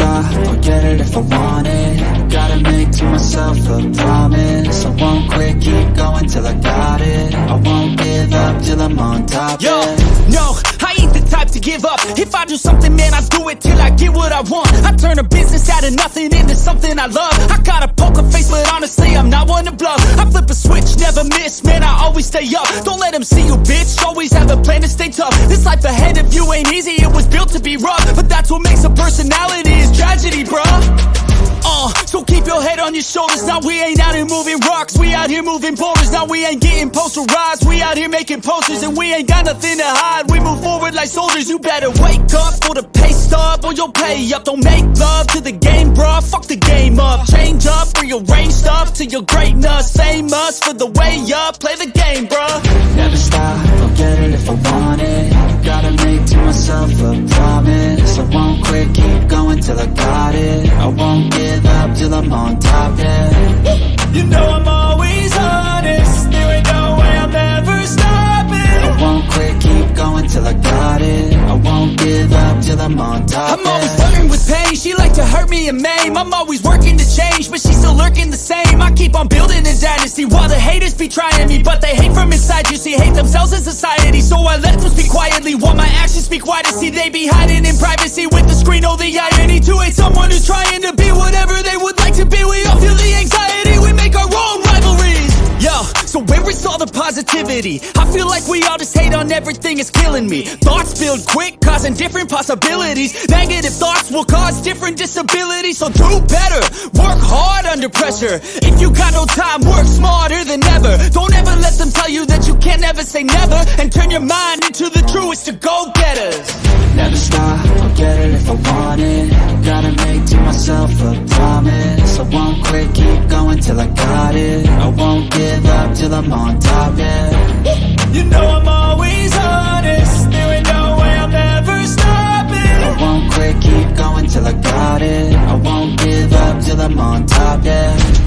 star I'll get it if I want it. Gotta make to myself a promise. If I do something, man, I do it till I get what I want. I turn a business out of nothing into something I love. I got a poker face, but honestly, I'm not one to bluff. I flip a switch, never miss, man, I always stay up. Don't let them see you, bitch, always have a plan to stay tough. This life ahead of you ain't easy, it was built to be rough. But that's what makes a personality, is tragedy, bruh. uh, your shoulders. Now we ain't out here moving rocks. We out here moving boulders. Now we ain't getting posterized We out here making posters And we ain't got nothing to hide. We move forward like soldiers. You better wake up for the pay stub Or you'll pay up. Don't make love to the game, bruh. Fuck the game up. Change up, rearrange stuff To your greatness Same us for the way up. Play the game, bruh I'm on top, I'm always flirting with pain. She like to hurt me and maim. I'm always working to change But she's still lurking the same. I keep on building a dynasty While the haters be trying me But they hate from inside. You see, hate themselves in society So I let them speak quietly While my actions speak wider. See, they be hiding in privacy With the screen, oh the irony To hate someone who's trying so where is all the positivity? I feel like we all just hate on everything, it's killing me. Thoughts build quick, causing different possibilities. Negative thoughts will cause different disabilities. So do better, work hard under pressure. If you got no time, work smarter than ever. Don't ever let them tell you that you can't ever say never. And turn your mind into the truest of go-getters. Never stop, get it if I want it. Gotta make to myself a promise. I won't quit, keep going till I got it. I won't give up till I'm on top, yeah. You know I'm always honest. There ain't no way I'm ever stopping. I won't quit, keep going till I got it. I won't give up till I'm on top, yeah.